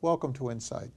Welcome to Insight.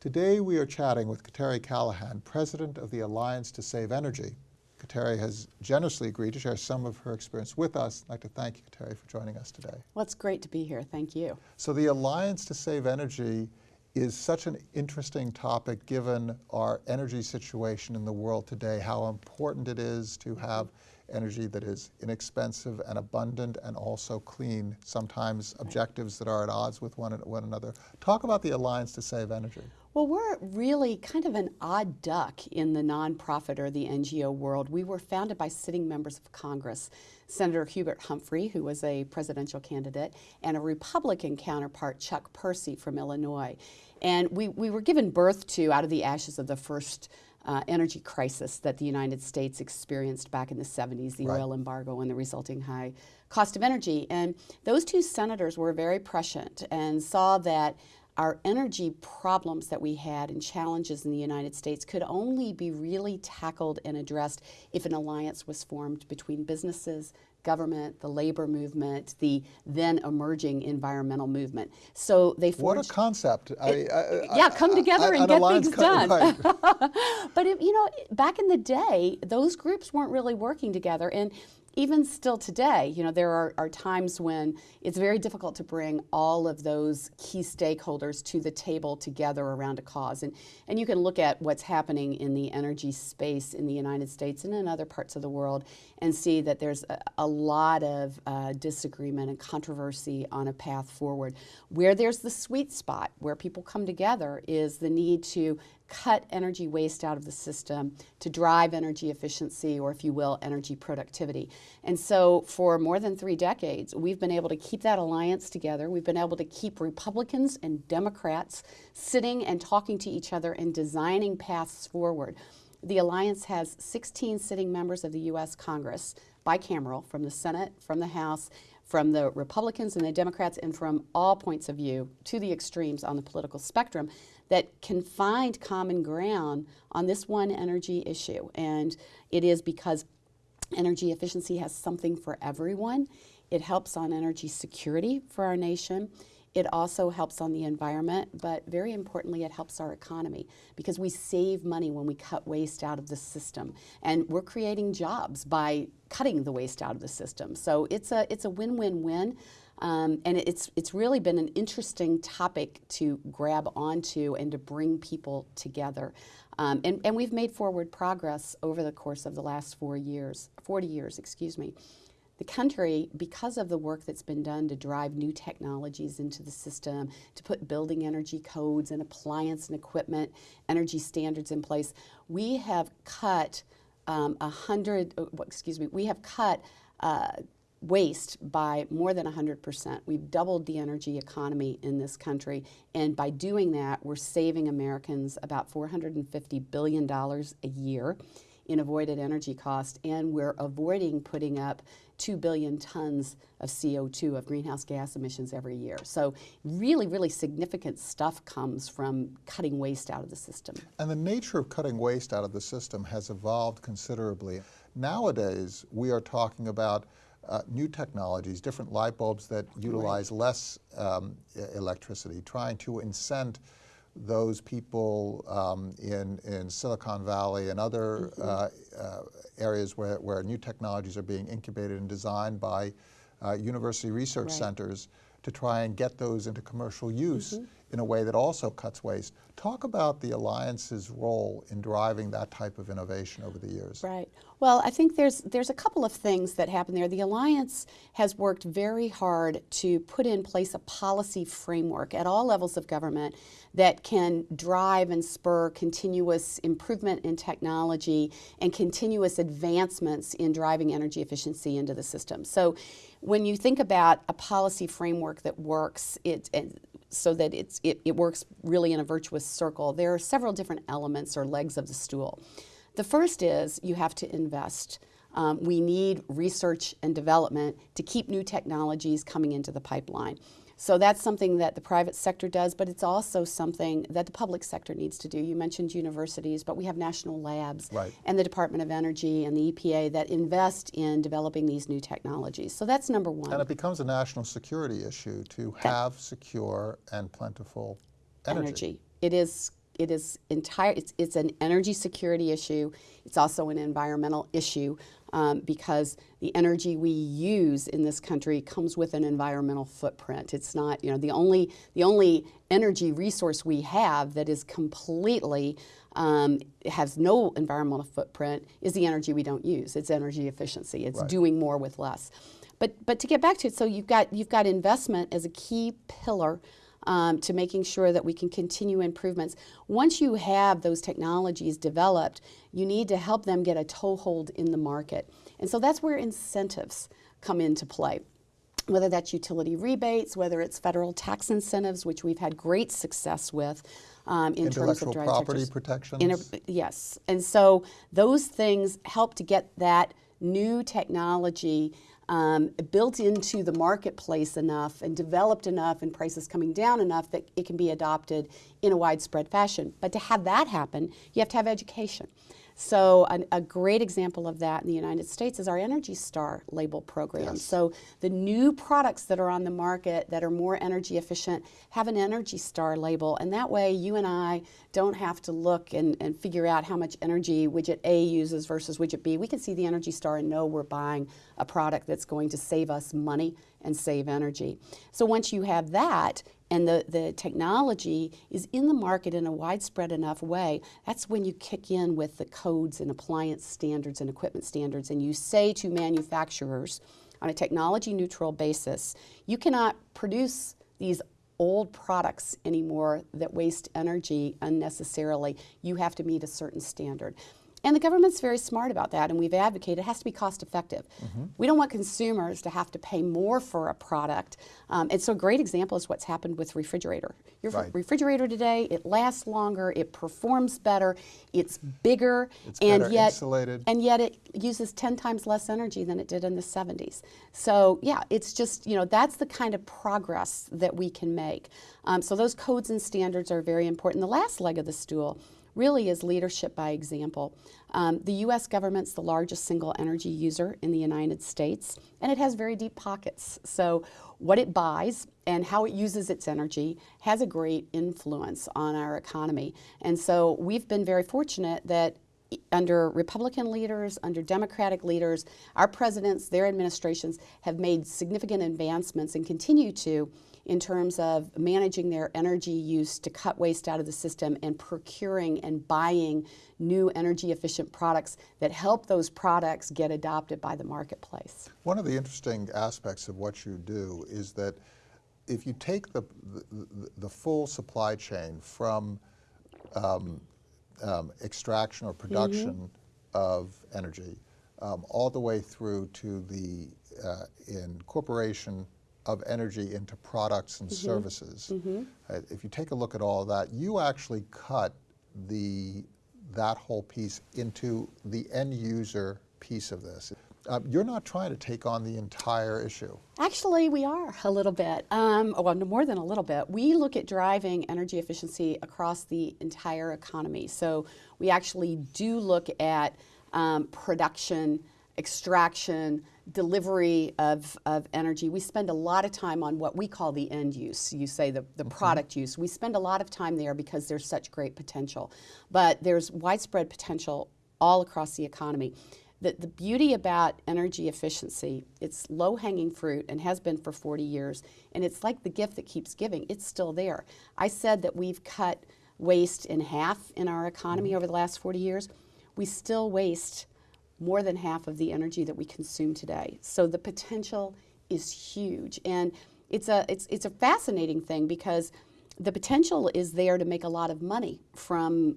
Today we are chatting with Kateri Callahan, President of the Alliance to Save Energy. Kateri has generously agreed to share some of her experience with us. I'd like to thank you, Kateri, for joining us today. Well, it's great to be here. Thank you. So the Alliance to Save Energy is such an interesting topic given our energy situation in the world today, how important it is to have energy that is inexpensive and abundant and also clean, sometimes objectives that are at odds with one, one another. Talk about the Alliance to Save Energy. Well, we're really kind of an odd duck in the nonprofit or the NGO world. We were founded by sitting members of Congress, Senator Hubert Humphrey, who was a presidential candidate, and a Republican counterpart, Chuck Percy from Illinois. And we, we were given birth to out of the ashes of the first uh, energy crisis that the United States experienced back in the 70s, the right. oil embargo and the resulting high cost of energy. And those two senators were very prescient and saw that our energy problems that we had and challenges in the United States could only be really tackled and addressed if an alliance was formed between businesses, government, the labor movement, the then emerging environmental movement. So they forged. What a concept! It, I, I, yeah, come together and get things done. Right. but if, you know, back in the day, those groups weren't really working together, and even still today, you know, there are, are, times when it's very difficult to bring all of those key stakeholders to the table together around a cause. And, and you can look at what's happening in the energy space in the United States and in other parts of the world and see that there's a, a lot of uh, disagreement and controversy on a path forward. Where there's the sweet spot, where people come together, is the need to cut energy waste out of the system to drive energy efficiency or if you will energy productivity. And so for more than three decades we've been able to keep that alliance together. We've been able to keep republicans and democrats sitting and talking to each other and designing paths forward. The alliance has 16 sitting members of the u.s congress bicameral from the senate from the house from the Republicans and the Democrats and from all points of view to the extremes on the political spectrum that can find common ground on this one energy issue. And it is because energy efficiency has something for everyone. It helps on energy security for our nation. It also helps on the environment, but very importantly, it helps our economy because we save money when we cut waste out of the system. And we're creating jobs by cutting the waste out of the system. So it's a, it's a win-win-win. Um, and it's, it's really been an interesting topic to grab onto and to bring people together. Um, and, and we've made forward progress over the course of the last four years, 40 years, excuse me. The country, because of the work that's been done to drive new technologies into the system, to put building energy codes and appliance and equipment energy standards in place, we have cut um, a hundred, uh, excuse me, we have cut uh, waste by more than 100%. We've doubled the energy economy in this country, and by doing that, we're saving Americans about $450 billion a year in avoided energy cost, and we're avoiding putting up 2 billion tons of CO2 of greenhouse gas emissions every year. So really, really significant stuff comes from cutting waste out of the system. And the nature of cutting waste out of the system has evolved considerably. Nowadays, we are talking about uh, new technologies, different light bulbs that utilize right. less um, electricity, trying to incent those people um, in, in Silicon Valley and other mm -hmm. uh, uh, areas where, where new technologies are being incubated and designed by uh, university research right. centers to try and get those into commercial use mm -hmm. in a way that also cuts waste. Talk about the Alliance's role in driving that type of innovation over the years. Right. Well, I think there's there's a couple of things that happen there. The Alliance has worked very hard to put in place a policy framework at all levels of government that can drive and spur continuous improvement in technology and continuous advancements in driving energy efficiency into the system. So when you think about a policy framework that works, it, so that it's, it, it works really in a virtuous circle, there are several different elements or legs of the stool. The first is you have to invest. Um, we need research and development to keep new technologies coming into the pipeline. So that's something that the private sector does, but it's also something that the public sector needs to do. You mentioned universities, but we have national labs right. and the Department of Energy and the EPA that invest in developing these new technologies. So that's number one. And it becomes a national security issue to have secure and plentiful Energy. It is it is entire it's, it's an energy security issue. It's also an environmental issue um, because the energy we use in this country comes with an environmental footprint. It's not you know the only the only energy resource we have that is completely um, has no environmental footprint is the energy we don't use. It's energy efficiency. It's Right. doing more with less. But but to get back to it so you've got you've got investment as a key pillar um, to making sure that we can continue improvements. Once you have those technologies developed, you need to help them get a toehold in the market. And so that's where incentives come into play. Whether that's utility rebates, whether it's federal tax incentives, which we've had great success with um, in terms of property protections? Inter- yes. And so those things help to get that new technology um, built into the marketplace enough and developed enough and prices coming down enough that it can be adopted in a widespread fashion. But to have that happen, you have to have education. So an, a great example of that in the United States is our Energy Star label program. Yes. So the new products that are on the market that are more energy efficient have an Energy Star label, and that way you and I don't have to look and, and figure out how much energy widget A uses versus widget B. We can see the Energy Star and know we're buying a product that's going to save us money and save energy. So once you have that, and the, the technology is in the market in a widespread enough way, that's when you kick in with the codes and appliance standards and equipment standards, and you say to manufacturers on a technology neutral basis, you cannot produce these old products anymore that waste energy unnecessarily. You have to meet a certain standard. And the government's very smart about that, and we've advocated it has to be cost effective. We don't want consumers to have to pay more for a product. Um, and so, a great example is what's happened with refrigerator. Your Right. refrigerator today, it lasts longer, it performs better, it's bigger, It's and better yet insulated. and yet it uses 10 times less energy than it did in the 70s. So, yeah, it's just, you know, that's the kind of progress that we can make. Um, so, those codes and standards are very important. The last leg of the stool really is leadership by example. Um, the US government's the largest single energy user in the United States, and it has very deep pockets. So, what it buys and how it uses its energy has a great influence on our economy. And so, we've been very fortunate that under Republican leaders, under Democratic leaders, our presidents, their administrations have made significant advancements and continue to in terms of managing their energy use to cut waste out of the system and procuring and buying new energy efficient products that help those products get adopted by the marketplace. One of the interesting aspects of what you do is that if you take the, the, the- full supply chain from um, um, extraction or production of energy um, all the way through to the uh, incorporation of energy into products and services, uh, if you take a look at all that, you actually cut the that whole piece into the end user piece of this. Uh, you're not trying to take on the entire issue. Actually, we are a little bit. Um, well, more than a little bit. We look at driving energy efficiency across the entire economy. So we actually do look at um, production, extraction, delivery of, of energy. We spend a lot of time on what we call the end use. You say the, the mm-hmm. product use. We spend a lot of time there because there's such great potential. But there's widespread potential all across the economy. The, the beauty about energy efficiency, it's low hanging fruit and has been for 40 years, and it's like the gift that keeps giving. It's still there. I said that we've cut waste in half in our economy mm-hmm. over the last 40 years. We still waste more than half of the energy that we consume today. So the potential is huge. And it's a, it's, it's a fascinating thing because the potential is there to make a lot of money from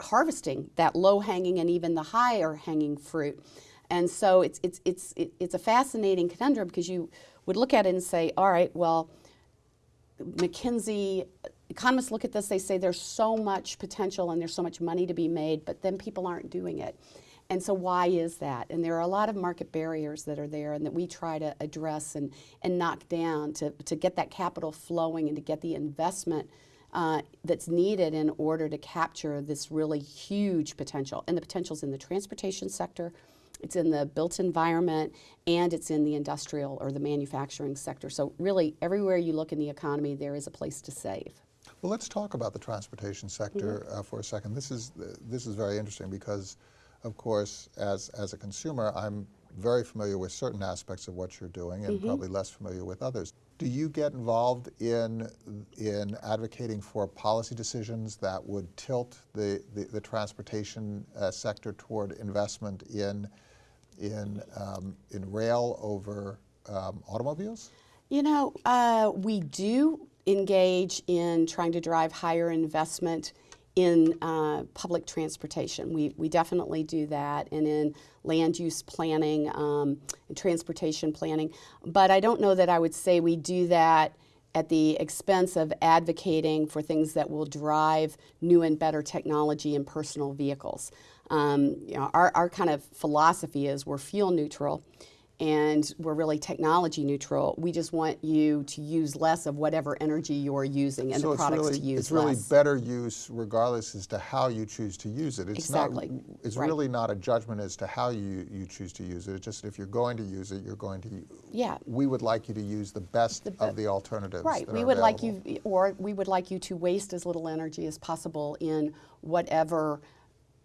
harvesting that low hanging and even the higher hanging fruit. And so it's, it's, it's, it's a fascinating conundrum because you would look at it and say, all right, well, McKinsey, economists look at this, they say there's so much potential and there's so much money to be made, but then people aren't doing it. And so, why is that? And there are a lot of market barriers that are there and that we try to address and, and knock down to, to get that capital flowing and to get the investment uh, that's needed in order to capture this really huge potential. And the potential's in the transportation sector, it's in the built environment, and it's in the industrial or the manufacturing sector. So, really, everywhere you look in the economy, there is a place to save. Well, let's talk about the transportation sector mm -hmm. uh, for a second. This is this is very interesting because, of course, as as a consumer, I'm very familiar with certain aspects of what you're doing and mm -hmm. probably less familiar with others. Do you get involved in in advocating for policy decisions that would tilt the the, the transportation uh, sector toward investment in in um, in rail over um, automobiles? You know, uh, we do engage in trying to drive higher investment in uh, public transportation. We, we definitely do that, and in land use planning um, and transportation planning. But I don't know that I would say we do that at the expense of advocating for things that will drive new and better technology in personal vehicles. Um, you know, our, our kind of philosophy is we're fuel neutral and we're really technology neutral. We just want you to use less of whatever energy you're using and so the products really, to use it's really less. better use regardless as to how you choose to use it. It's exactly. Not, it's right. really not a judgment as to how you, you choose to use it. It's just if you're going to use it, you're going to. Yeah. We would like you to use the best the, of the alternatives. Right. we would available. like you, or we would like you to waste as little energy as possible in whatever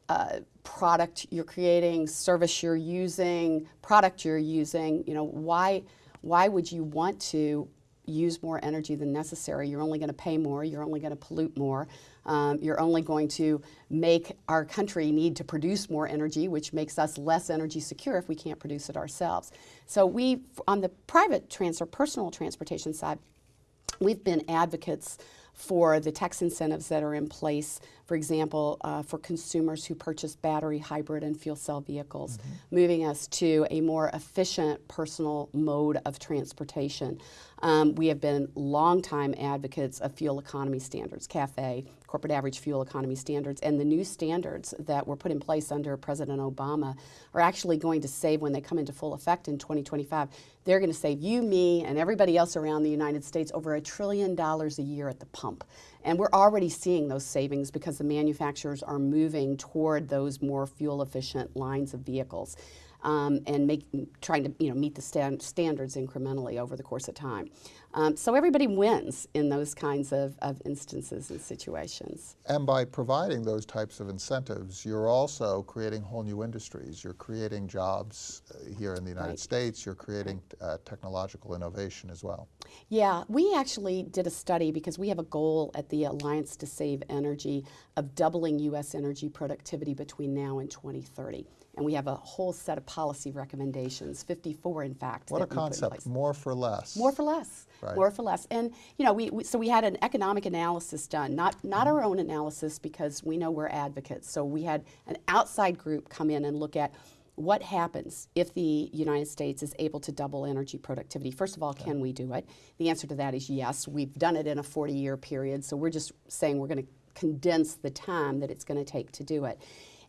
uh, product you're creating, service you're using, product you're using, you know, why, why would you want to use more energy than necessary? You're only going to pay more, you're only going to pollute more, um, you're only going to make our country need to produce more energy, which makes us less energy secure if we can't produce it ourselves. So we, on the private transfer, personal transportation side, we've been advocates for the tax incentives that are in place, for example, uh, for consumers who purchase battery, hybrid, and fuel cell vehicles, mm -hmm. moving us to a more efficient personal mode of transportation. Um, we have been longtime advocates of fuel economy standards, CAFE, corporate average fuel economy standards, and the new standards that were put in place under President Obama are actually going to save, when they come into full effect in 2025, they're going to save you, me, and everybody else around the United States over a trillion dollars a year at the pump. And we're already seeing those savings because the manufacturers are moving toward those more fuel efficient lines of vehicles um, and make, trying to you know, meet the stand, standards incrementally over the course of time. Um, so everybody wins in those kinds of, of instances and situations. And by providing those types of incentives, you're also creating whole new industries. You're creating jobs uh, here in the United right. States. You're creating uh, technological innovation as well. Yeah, we actually did a study because we have a goal at the Alliance to Save Energy of doubling U.S. energy productivity between now and 2030 and we have a whole set of policy recommendations, 54 in fact. What a concept, more for less. More for less, right. more for less. And you know, we, we, so we had an economic analysis done, not, not our own analysis because we know we're advocates. So we had an outside group come in and look at what happens if the United States is able to double energy productivity? First of all, okay. can we do it? The answer to that is yes. We've done it in a 40 year period, so we're just saying we're going to condense the time that it's going to take to do it.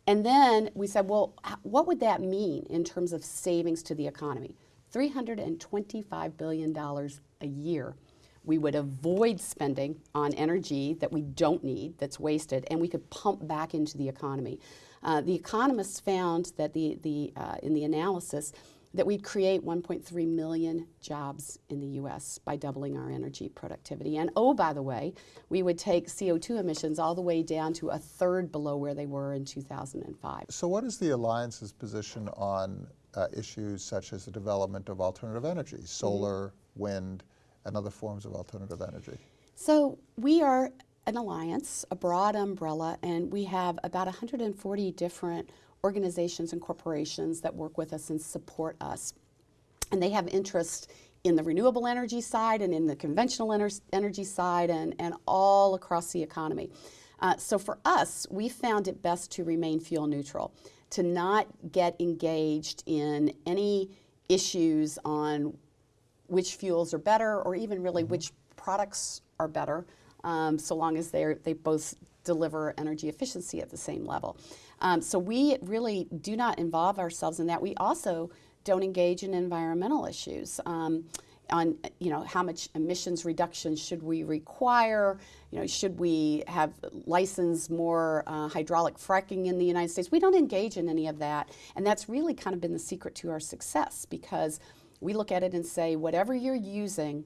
And then we said, well, what would that mean in terms of savings to the economy? $325 billion a year. We would avoid spending on energy that we don't need, that's wasted, and we could pump back into the economy. Uh, the economists found that the, the, uh, in the analysis that we'd create 1.3 million jobs in the US by doubling our energy productivity. And oh, by the way, we would take CO2 emissions all the way down to a third below where they were in 2005. So what is the Alliance's position on uh, issues such as the development of alternative energy, solar, mm -hmm. wind, and other forms of alternative energy? So we are an alliance, a broad umbrella, and we have about 140 different organizations and corporations that work with us and support us. And they have interest in the renewable energy side and in the conventional ener energy side and, and all across the economy. Uh, so for us, we found it best to remain fuel neutral, to not get engaged in any issues on which fuels are better or even really mm -hmm. which products are better, um, so long as they they both deliver energy efficiency at the same level. Um, so we really do not involve ourselves in that. We also don't engage in environmental issues. Um, on you know how much emissions reduction should we require you know should we have license more uh, hydraulic fracking in the United States we don't engage in any of that and that's really kind of been the secret to our success because we look at it and say whatever you're using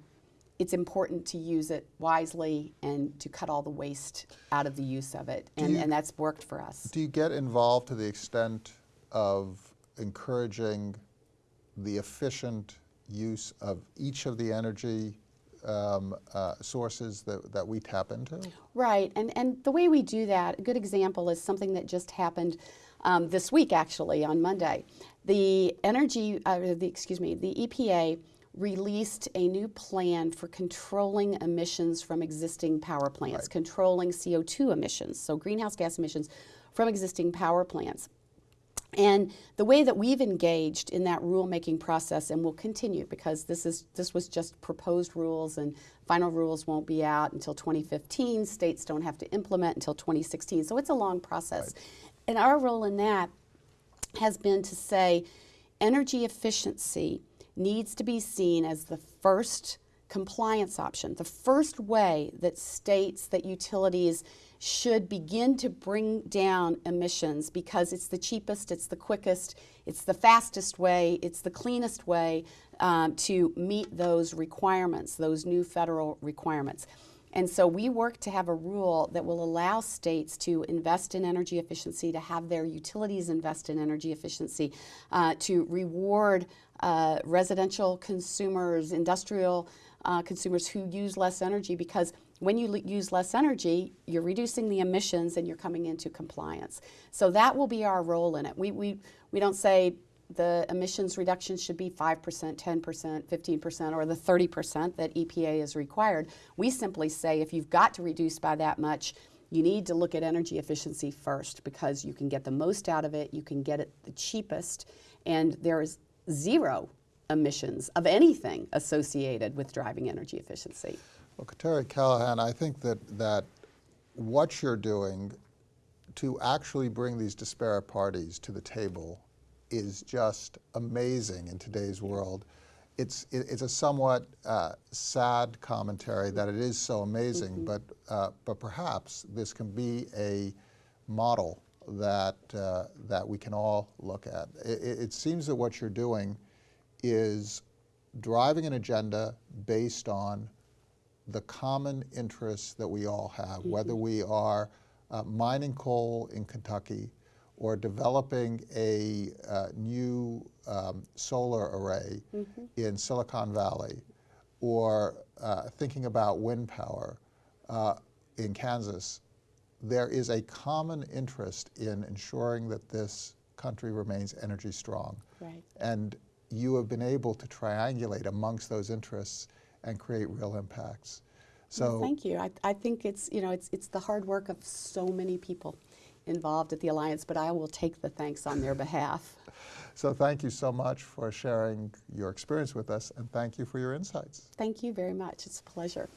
it's important to use it wisely and to cut all the waste out of the use of it. And, you- and that's worked for us. Do you get involved to the extent of encouraging the efficient use of each of the energy um, uh, sources that, that we tap into? Right, and, and the way we do that, a good example is something that just happened um, this week actually on Monday. The energy, uh, the, excuse me, the EPA released a new plan for controlling emissions from existing power plants, Right. controlling CO2 emissions, so greenhouse gas emissions from existing power plants. And the way that we've engaged in that rulemaking process, and will continue because this is this was just proposed rules, and final rules won't be out until 2015. States don't have to implement until 2016, so it's a long process. And our role in that has been to say energy efficiency needs to be seen as the first compliance option, the first way that states, that utilities should begin to bring down emissions because it's the cheapest, it's the quickest, it's the fastest way, it's the cleanest way um, to meet those requirements, those new federal requirements. And so we work to have a rule that will allow states to invest in energy efficiency, to have their utilities invest in energy efficiency, uh, to reward uh, residential consumers, industrial uh, consumers who use less energy because when you use less energy, you're reducing the emissions and you're coming into compliance. So that will be our role in it. We, we, we don't say the emissions reduction should be 5%, 10%, 15%, or the 30% that EPA is required. We simply say if you've got to reduce by that much, you need to look at energy efficiency first because you can get the most out of it, you can get it the cheapest, and there is zero emissions of anything associated with driving energy efficiency. Well, Kateri Callahan, I think that, that what you're doing to actually bring these disparate parties to the table is just amazing in today's world. It's, it- it's a somewhat uh, sad commentary that it is so amazing, but, uh, but perhaps this can be a model that, uh, that we can all look at. It, it seems that what you're doing is driving an agenda based on the common interests that we all have, whether we are uh, mining coal in Kentucky or developing a uh, new um, solar array in Silicon Valley or uh, thinking about wind power uh, in Kansas, there is a common interest in ensuring that this country remains energy strong. Right. And you have been able to triangulate amongst those interests and create real impacts. So Well, thank you. I, I think it's you know it's it's the hard work of so many people involved at the alliance, but I will take the thanks on their behalf. So thank you so much for sharing your experience with us, and thank you for your insights. Thank you very much. It's a pleasure.